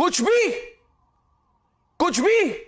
कुछ भी कुछ भी।